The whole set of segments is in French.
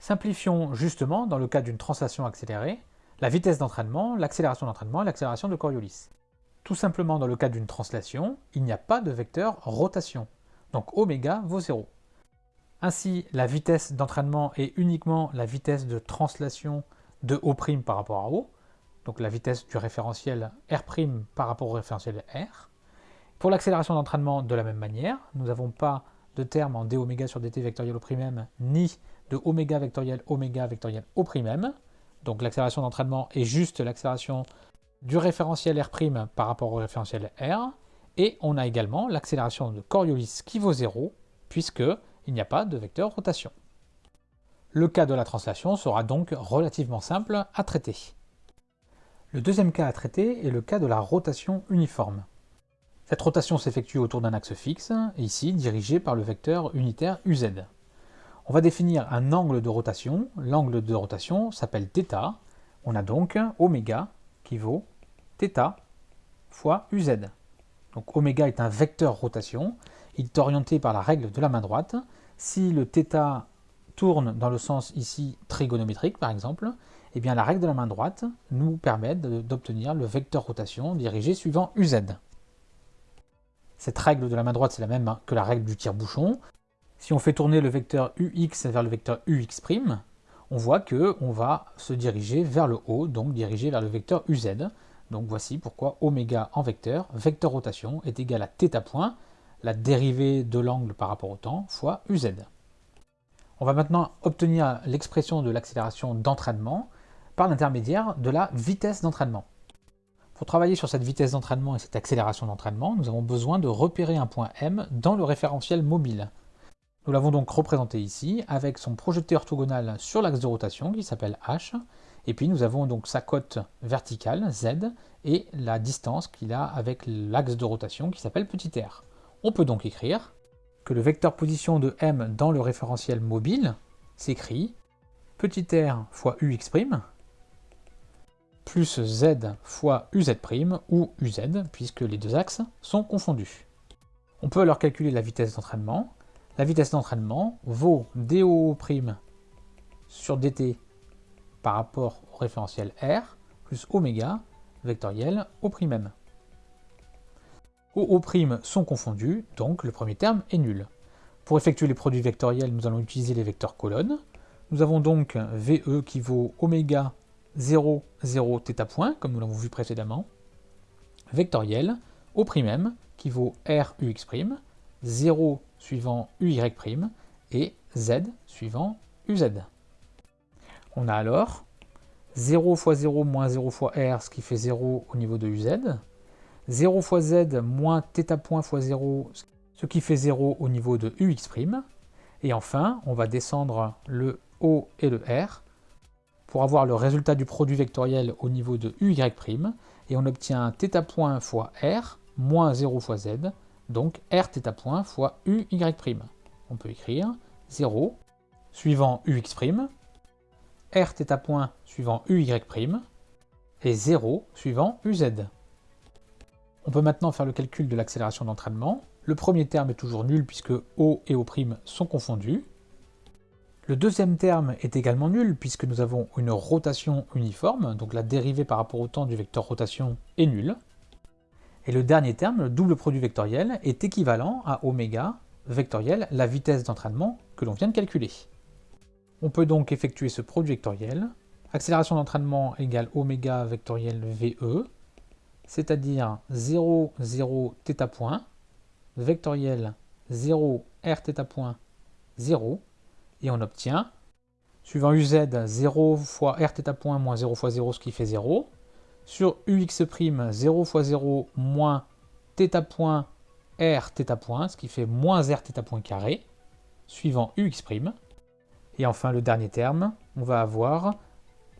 Simplifions justement, dans le cas d'une translation accélérée, la vitesse d'entraînement, l'accélération d'entraînement et l'accélération de Coriolis. Tout simplement, dans le cas d'une translation, il n'y a pas de vecteur rotation. Donc oméga vaut 0. Ainsi, la vitesse d'entraînement est uniquement la vitesse de translation de O' par rapport à O, donc la vitesse du référentiel R' par rapport au référentiel R. Pour l'accélération d'entraînement, de la même manière, nous n'avons pas de terme en d sur dt vectoriel O', ni de oméga vectoriel oméga vectoriel O', donc l'accélération d'entraînement est juste l'accélération du référentiel R' par rapport au référentiel R, et on a également l'accélération de Coriolis qui vaut 0, puisqu'il n'y a pas de vecteur rotation. Le cas de la translation sera donc relativement simple à traiter. Le deuxième cas à traiter est le cas de la rotation uniforme. Cette rotation s'effectue autour d'un axe fixe, ici dirigé par le vecteur unitaire uz. On va définir un angle de rotation. L'angle de rotation s'appelle θ. On a donc oméga qui vaut θ fois uz. Donc oméga est un vecteur rotation. Il est orienté par la règle de la main droite. Si le θ tourne dans le sens ici trigonométrique par exemple, eh bien la règle de la main droite nous permet d'obtenir le vecteur rotation dirigé suivant uz. Cette règle de la main droite c'est la même que la règle du tire-bouchon. Si on fait tourner le vecteur ux vers le vecteur ux', on voit qu'on va se diriger vers le haut, donc diriger vers le vecteur uz. Donc voici pourquoi oméga en vecteur, vecteur rotation, est égal à θ point, la dérivée de l'angle par rapport au temps, fois uz. On va maintenant obtenir l'expression de l'accélération d'entraînement par l'intermédiaire de la vitesse d'entraînement. Pour travailler sur cette vitesse d'entraînement et cette accélération d'entraînement, nous avons besoin de repérer un point M dans le référentiel mobile. Nous l'avons donc représenté ici avec son projeté orthogonal sur l'axe de rotation qui s'appelle H, et puis nous avons donc sa cote verticale, Z, et la distance qu'il a avec l'axe de rotation qui s'appelle petit r. On peut donc écrire que le vecteur position de M dans le référentiel mobile s'écrit petit r fois ux', plus z fois uz' ou uz, puisque les deux axes sont confondus. On peut alors calculer la vitesse d'entraînement. La vitesse d'entraînement vaut dO' sur dt par rapport au référentiel r plus oméga vectoriel O'M. O, sont confondus, donc le premier terme est nul. Pour effectuer les produits vectoriels, nous allons utiliser les vecteurs colonnes. Nous avons donc VE qui vaut oméga 0, 0, θ point, comme nous l'avons vu précédemment. Vectoriel, O'M qui vaut R, UX', 0 suivant UY', et Z suivant UZ. On a alors 0 fois 0 moins 0 fois R, ce qui fait 0 au niveau de UZ, 0 fois Z moins θ point fois 0, ce qui fait 0 au niveau de UX', et enfin, on va descendre le O et le R pour avoir le résultat du produit vectoriel au niveau de UY', et on obtient θ point fois R moins 0 fois Z, donc Rθ point fois UY'. On peut écrire 0 suivant UX', Rθ point suivant UY', et 0 suivant UZ. On peut maintenant faire le calcul de l'accélération d'entraînement. Le premier terme est toujours nul puisque O et O' sont confondus. Le deuxième terme est également nul puisque nous avons une rotation uniforme, donc la dérivée par rapport au temps du vecteur rotation est nulle. Et le dernier terme, le double produit vectoriel, est équivalent à oméga vectoriel, la vitesse d'entraînement que l'on vient de calculer. On peut donc effectuer ce produit vectoriel. Accélération d'entraînement égale oméga vectoriel VE, c'est-à dire 0, 0, θ point, vectoriel 0, r θ point, 0, et on obtient, suivant uz, 0 fois rθ point moins 0 fois 0, ce qui fait 0, sur ux', 0 fois 0 moins θ point r θ point, ce qui fait moins r θ point carré, suivant ux'. Et enfin, le dernier terme, on va avoir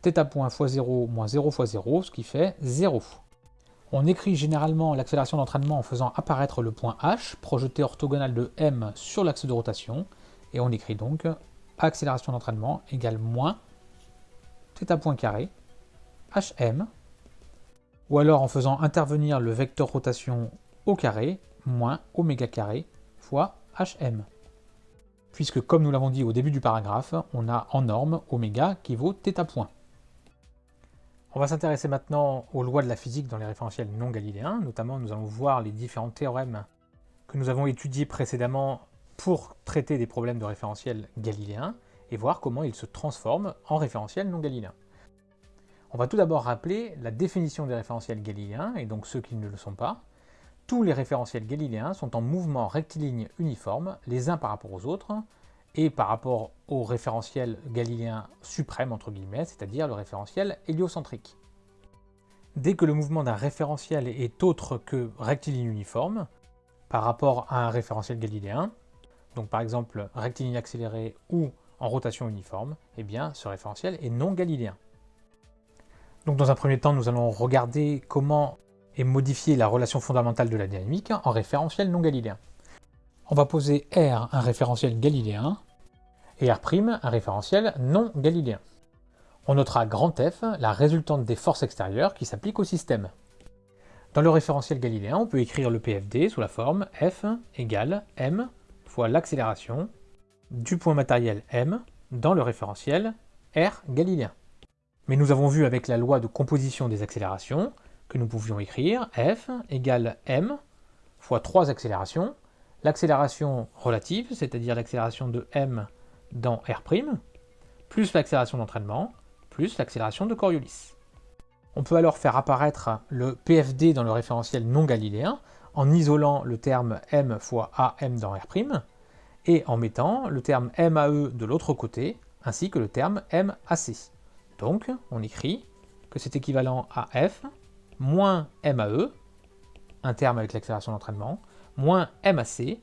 θ point fois 0 moins 0 fois 0, ce qui fait 0. On écrit généralement l'accélération d'entraînement en faisant apparaître le point h, projeté orthogonal de m sur l'axe de rotation, et on écrit donc accélération d'entraînement égale moins θ point carré hm, ou alors en faisant intervenir le vecteur rotation au carré moins oméga carré fois hm. puisque comme nous l'avons dit au début du paragraphe, on a en norme oméga qui vaut θ point. On va s'intéresser maintenant aux lois de la physique dans les référentiels non galiléens, notamment nous allons voir les différents théorèmes que nous avons étudiés précédemment pour traiter des problèmes de référentiels galiléens, et voir comment ils se transforment en référentiels non galiléens. On va tout d'abord rappeler la définition des référentiels galiléens, et donc ceux qui ne le sont pas. Tous les référentiels galiléens sont en mouvement rectiligne uniforme, les uns par rapport aux autres, et par rapport au référentiel galiléen suprême, entre guillemets, c'est-à-dire le référentiel héliocentrique. Dès que le mouvement d'un référentiel est autre que rectiligne uniforme, par rapport à un référentiel galiléen, donc par exemple rectiligne accéléré ou en rotation uniforme, eh bien ce référentiel est non galiléen. Donc dans un premier temps, nous allons regarder comment est modifiée la relation fondamentale de la dynamique en référentiel non galiléen on va poser R un référentiel galiléen et R' un référentiel non galiléen. On notera grand F la résultante des forces extérieures qui s'appliquent au système. Dans le référentiel galiléen, on peut écrire le PFD sous la forme F égale m fois l'accélération du point matériel m dans le référentiel R galiléen. Mais nous avons vu avec la loi de composition des accélérations que nous pouvions écrire F égale m fois 3 accélérations l'accélération relative, c'est-à-dire l'accélération de m dans R', plus l'accélération d'entraînement, plus l'accélération de Coriolis. On peut alors faire apparaître le PFD dans le référentiel non galiléen en isolant le terme m fois am dans R', et en mettant le terme MAE de l'autre côté, ainsi que le terme MAC. Donc, on écrit que c'est équivalent à F moins MAE, un terme avec l'accélération d'entraînement, moins MAC,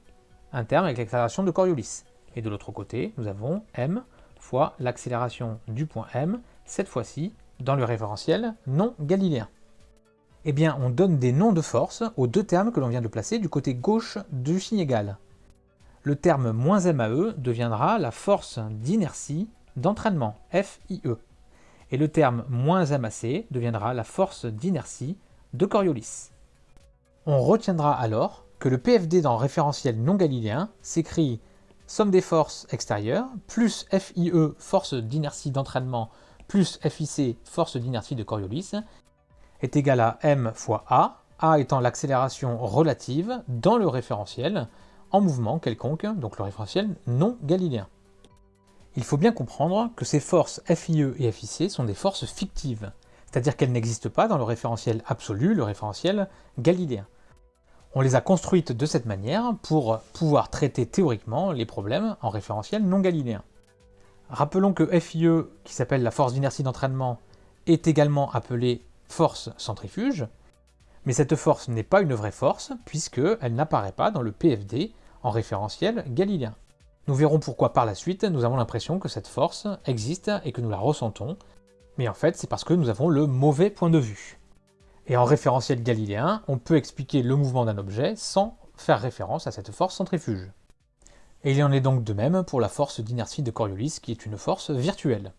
un terme avec l'accélération de Coriolis. Et de l'autre côté, nous avons m fois l'accélération du point m, cette fois-ci dans le référentiel non galiléen. Eh bien, on donne des noms de force aux deux termes que l'on vient de placer du côté gauche du signe égal. Le terme moins MAE deviendra la force d'inertie d'entraînement, FIE. Et le terme moins MAC deviendra la force d'inertie de Coriolis. On retiendra alors que le PFD dans référentiel non galiléen s'écrit somme des forces extérieures plus FIE, force d'inertie d'entraînement, plus FIC, force d'inertie de Coriolis, est égal à m fois a, a étant l'accélération relative dans le référentiel en mouvement quelconque, donc le référentiel non galiléen. Il faut bien comprendre que ces forces FIE et FIC sont des forces fictives, c'est-à-dire qu'elles n'existent pas dans le référentiel absolu, le référentiel galiléen. On les a construites de cette manière pour pouvoir traiter théoriquement les problèmes en référentiel non galiléen. Rappelons que FIE, qui s'appelle la force d'inertie d'entraînement, est également appelée force centrifuge, mais cette force n'est pas une vraie force puisqu'elle n'apparaît pas dans le PFD en référentiel galiléen. Nous verrons pourquoi par la suite nous avons l'impression que cette force existe et que nous la ressentons, mais en fait c'est parce que nous avons le mauvais point de vue. Et en référentiel galiléen, on peut expliquer le mouvement d'un objet sans faire référence à cette force centrifuge. Et il en est donc de même pour la force d'inertie de Coriolis qui est une force virtuelle.